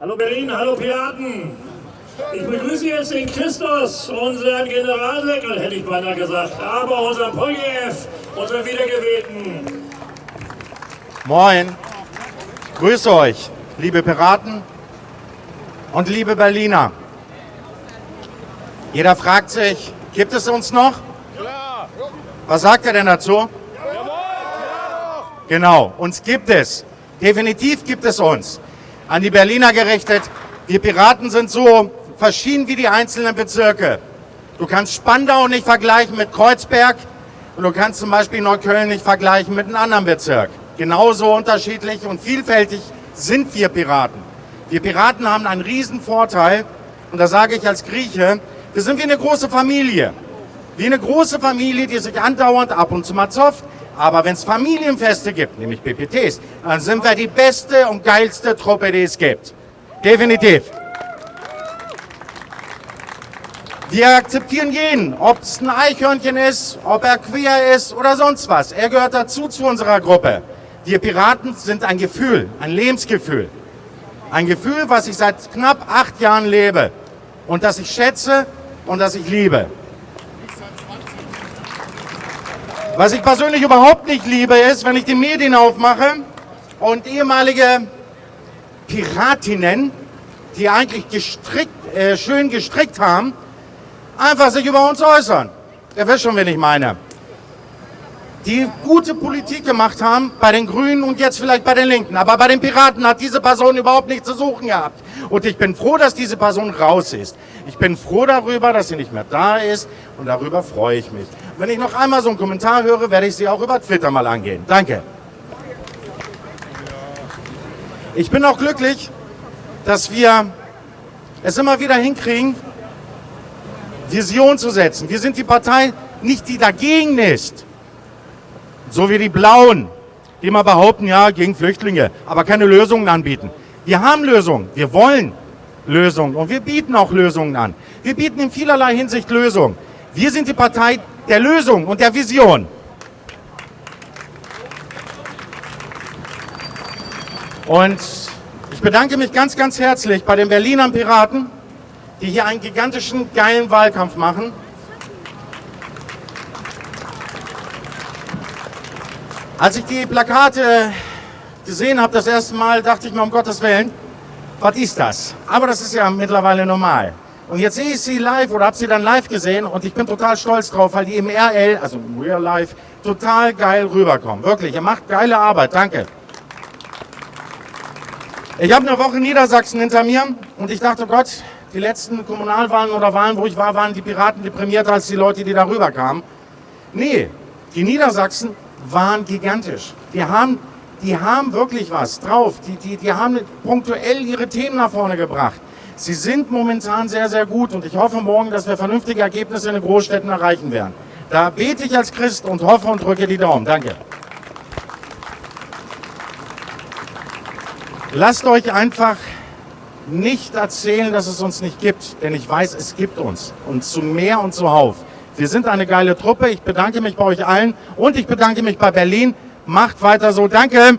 Hallo Berlin, hallo Piraten. Ich begrüße jetzt den Christus, unseren Generalsekretär, hätte ich beinahe gesagt, aber unseren Poljev, unseren Wiedergewählten. Moin. Grüße euch, liebe Piraten und liebe Berliner. Jeder fragt sich, gibt es uns noch? Ja. Was sagt er denn dazu? Genau, uns gibt es. Definitiv gibt es uns. An die Berliner gerichtet, wir Piraten sind so verschieden wie die einzelnen Bezirke. Du kannst Spandau nicht vergleichen mit Kreuzberg und du kannst zum Beispiel Neukölln nicht vergleichen mit einem anderen Bezirk. Genauso unterschiedlich und vielfältig sind wir Piraten. Wir Piraten haben einen riesen Vorteil und da sage ich als Grieche, wir sind wie eine große Familie. Wie eine große Familie, die sich andauernd ab und zu mal zofft, aber wenn es Familienfeste gibt, nämlich PPTs, dann sind wir die beste und geilste Truppe, die es gibt. Definitiv. Wir akzeptieren jeden, ob es ein Eichhörnchen ist, ob er queer ist oder sonst was. Er gehört dazu zu unserer Gruppe. Wir Piraten sind ein Gefühl, ein Lebensgefühl. Ein Gefühl, was ich seit knapp acht Jahren lebe und das ich schätze und das ich liebe. Was ich persönlich überhaupt nicht liebe, ist, wenn ich die Medien aufmache und ehemalige Piratinnen, die eigentlich gestrickt, äh, schön gestrickt haben, einfach sich über uns äußern. Ihr wisst schon, wen ich meine. Die gute Politik gemacht haben bei den Grünen und jetzt vielleicht bei den Linken. Aber bei den Piraten hat diese Person überhaupt nichts zu suchen gehabt. Und ich bin froh, dass diese Person raus ist. Ich bin froh darüber, dass sie nicht mehr da ist und darüber freue ich mich. Wenn ich noch einmal so einen Kommentar höre, werde ich sie auch über Twitter mal angehen. Danke. Ich bin auch glücklich, dass wir es immer wieder hinkriegen, Vision zu setzen. Wir sind die Partei nicht, die dagegen ist, so wie die Blauen, die immer behaupten, ja, gegen Flüchtlinge, aber keine Lösungen anbieten. Wir haben Lösungen, wir wollen Lösungen und wir bieten auch Lösungen an. Wir bieten in vielerlei Hinsicht Lösungen. Wir sind die Partei der Lösung und der Vision. Und ich bedanke mich ganz, ganz herzlich bei den Berliner Piraten, die hier einen gigantischen, geilen Wahlkampf machen. Als ich die Plakate gesehen habe, das erste Mal, dachte ich mir, um Gottes Willen, was ist das? Aber das ist ja mittlerweile normal. Und jetzt sehe ich sie live oder habe sie dann live gesehen und ich bin total stolz drauf, weil die im RL, also im Real Life, total geil rüberkommen. Wirklich, ihr macht geile Arbeit. Danke. Ich habe eine Woche Niedersachsen hinter mir und ich dachte, Gott, die letzten Kommunalwahlen oder Wahlen, wo ich war, waren die Piraten deprimierter als die Leute, die da rüberkamen. Nee, die Niedersachsen waren gigantisch. Die haben, die haben wirklich was drauf. Die, die, die haben punktuell ihre Themen nach vorne gebracht. Sie sind momentan sehr, sehr gut und ich hoffe morgen, dass wir vernünftige Ergebnisse in den Großstädten erreichen werden. Da bete ich als Christ und hoffe und drücke die Daumen. Danke. Lasst euch einfach nicht erzählen, dass es uns nicht gibt, denn ich weiß, es gibt uns und zu mehr und zuhauf. Wir sind eine geile Truppe. Ich bedanke mich bei euch allen und ich bedanke mich bei Berlin. Macht weiter so. Danke.